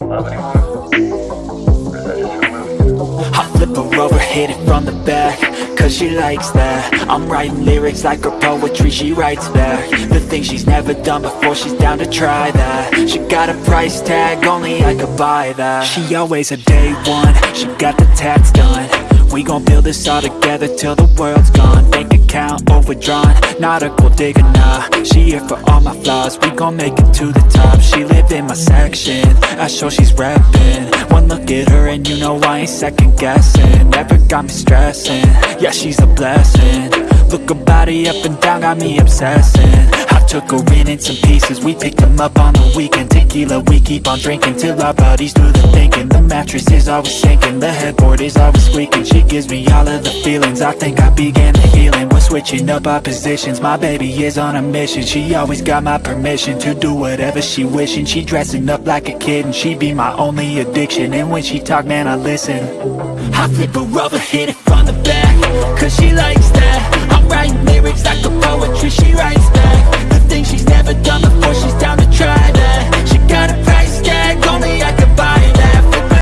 I flip her over, hit it from the back Cause she likes that. I'm writing lyrics like her poetry, she writes back. The things she's never done before, she's down to try that. She got a price tag, only I could buy that. She always a day one, she got the tats done. We gon' build this all together till the world's gone. Bank account overdrawn, not a gold digger, nah. She here for all my flaws, we gon' make it to the top. She live in my section, I show she's reppin' One look at her and you know I ain't second guessing. Never got me stressing, yeah she's a blessing Look her body up and down, got me obsessing. I took her in in some pieces, we picked them up on the weekend. Tequila, we keep on drinking till our bodies do the thinking. The mattress is always sinking, the headboard is always squeaking. She gives me all of the feelings, I think I began the healing We're switching up our positions, my baby is on a mission She always got my permission to do whatever she wishing. She dressing up like a kid and she be my only addiction. And when she talk, man, I listen. I flip her over, hit it from